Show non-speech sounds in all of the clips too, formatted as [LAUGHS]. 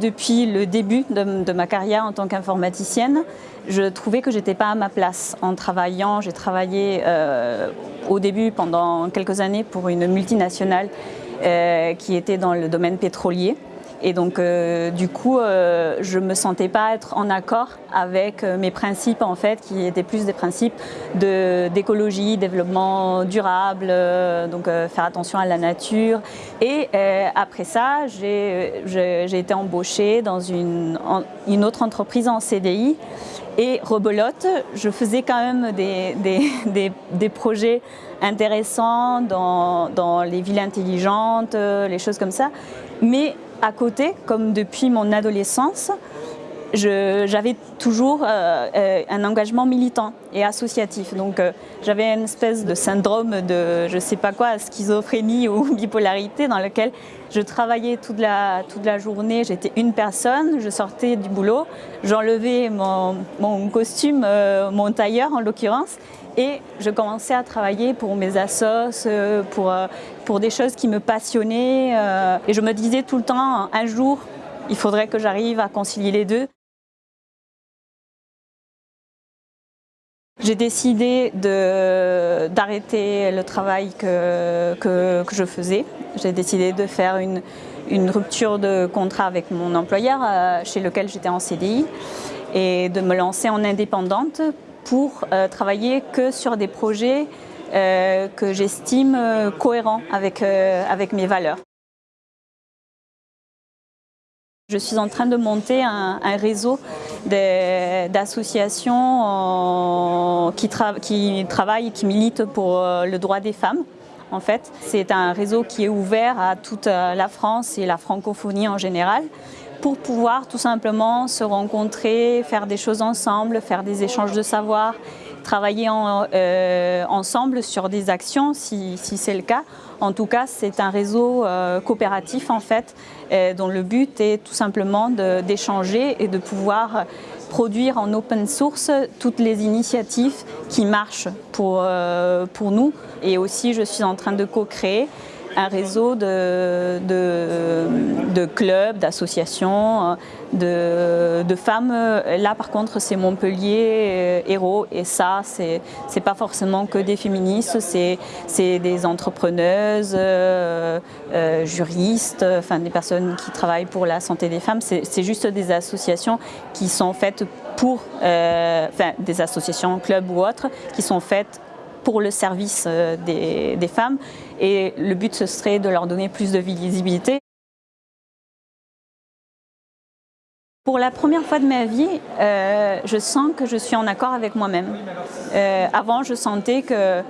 Depuis le début de, ma carrière en tant qu'informaticienne, je trouvais que j'étais pas à ma place en travaillant. J'ai travaillé euh, au début pendant quelques années pour une multinationale euh, qui était dans le domaine pétrolier. Et donc, euh, du coup, euh, je ne me sentais pas être en accord avec euh, mes principes, en fait, qui étaient plus des principes d'écologie, développement durable, donc faire attention à la nature. Et après ça, j'ai été embauchée dans une, une, autre entreprise en CDI. Et rebelote, je faisais quand même des, des, des, projets intéressants dans, dans les villes intelligentes, les choses comme ça. Mais à côté, comme depuis mon adolescence, j'avais toujours euh, euh, un engagement militant et associatif. Donc euh, j'avais une espèce de syndrome de, je sais pas quoi, schizophrénie [LAUGHS] ou bipolarité dans lequel je travaillais toute la, toute la journée, j'étais une personne, je sortais du boulot, j'enlevais mon, costume, mon tailleur en l'occurrence, et je commençais à travailler pour mes assos, pour, pour des choses qui me passionnaient. Et je me disais tout le temps, un jour, il faudrait que j'arrive à concilier les deux. J'ai décidé d'arrêter le travail que, que, je faisais. J'ai décidé de faire une, une, rupture de contrat avec mon employeur euh, chez lequel j'étais en CDI et de me lancer en indépendante pour euh, travailler que sur des projets euh, que j'estime cohérents avec, avec mes valeurs. Je suis en train de monter un, réseau d'associations qui, qui travaillent qui militent pour euh, le droit des femmes. En fait, c'est un réseau qui est ouvert à toute euh, la France et la francophonie en général pour pouvoir tout simplement se rencontrer, faire des choses ensemble, faire des échanges de savoir, travailler euh, ensemble sur des actions si, c'est le cas. En tout cas, c'est un réseau euh, coopératif en fait, euh, dont le but est tout simplement d'échanger et de pouvoir produire en open source toutes les initiatives qui marchent pour, pour nous. Et aussi, je suis en train de co-créer un réseau de, clubs, d'associations, de, femmes. Là, par contre, c'est Montpellier euh, Héros. Et ça, c'est pas forcément que des féministes, c'est des entrepreneuses, euh, euh, juristes, enfin des personnes qui travaillent pour la santé des femmes. C'est juste des associations qui sont faites pour, enfin des associations, clubs ou autres, qui sont faites pour le service euh, des, femmes et le but ce serait de leur donner plus de visibilité. Pour la première fois de ma vie, euh, je sens que je suis en accord avec moi-même. Euh, avant, je sentais que,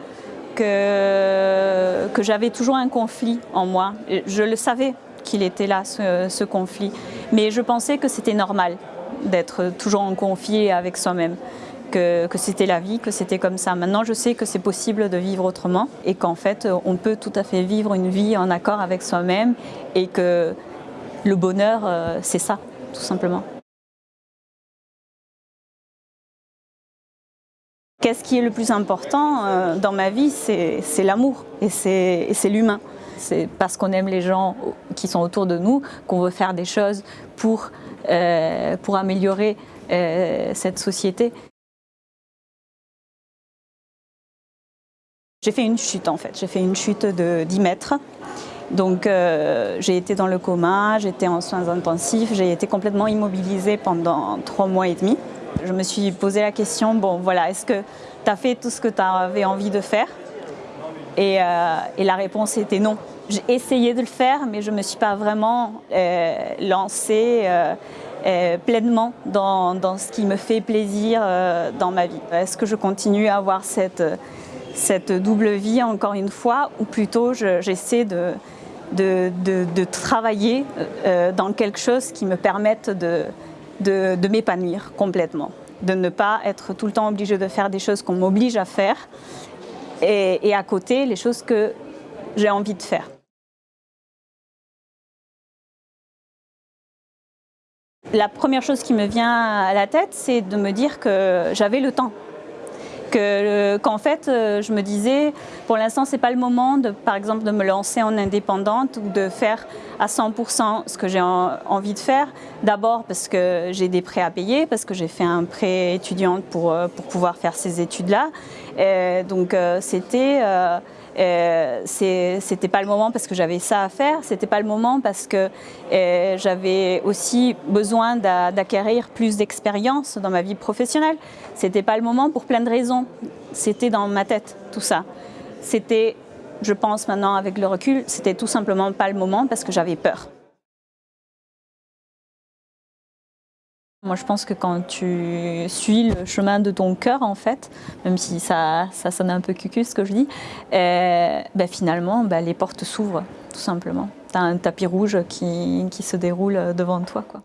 que, j'avais toujours un conflit en moi. Je le savais qu'il était là, ce, conflit. Mais je pensais que c'était normal d'être toujours en conflit avec soi-même que, c'était la vie, que c'était comme ça. Maintenant, je sais que c'est possible de vivre autrement et qu'en fait, on peut tout à fait vivre une vie en accord avec soi-même et que le bonheur, euh, c'est ça, tout simplement. Qu'est-ce qui est le plus important euh, dans ma vie C'est l'amour et c'est l'humain. C'est parce qu'on aime les gens qui sont autour de nous qu'on veut faire des choses pour, euh, pour améliorer cette société. J'ai fait une chute en fait, j'ai fait une chute de 10 mètres. Donc euh, j'ai été dans le coma, j'étais en soins intensifs, j'ai été complètement immobilisée pendant trois mois et demi. Je me suis posé la question, bon voilà, est-ce que tu as fait tout ce que tu avais envie de faire? Et, euh, et, la réponse était non. J'ai essayé de le faire, mais je ne me suis pas vraiment euh, lancée pleinement dans, dans, ce qui me fait plaisir dans ma vie. Est-ce que je continue à avoir cette cette double vie, encore une fois, ou plutôt j'essaie de, travailler euh, dans quelque chose qui me permette de, de m'épanouir complètement, de ne pas être tout le temps obligé de faire des choses qu'on m'oblige à faire, et à côté, les choses que j'ai envie de faire. La première chose qui me vient à la tête, c'est de me dire que j'avais le temps qu'en fait, euh, je me disais, pour l'instant, c'est pas le moment, de, par exemple, de me lancer en indépendante ou de faire à 100% ce que j'ai envie de faire. D'abord parce que j'ai des prêts à payer, parce que j'ai fait un prêt étudiante pour, euh, pour pouvoir faire ces études-là. Donc, euh, c'était... Euh, c'était pas le moment parce que j'avais ça à faire, c'était pas le moment parce que euh, j'avais aussi besoin d'acquérir plus d'expérience dans ma vie professionnelle. C'était pas le moment pour plein de raisons. C'était dans ma tête, tout ça. C'était, je pense maintenant avec le recul, c'était tout simplement pas le moment parce que j'avais peur. Moi, je pense que quand tu suis le chemin de ton cœur, en fait, même si ça, ça sonne un peu cucu ce que je dis, euh, ben finalement, ben les portes s'ouvrent, tout simplement. Tu as un tapis rouge qui, qui se déroule devant toi. Quoi.